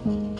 hmm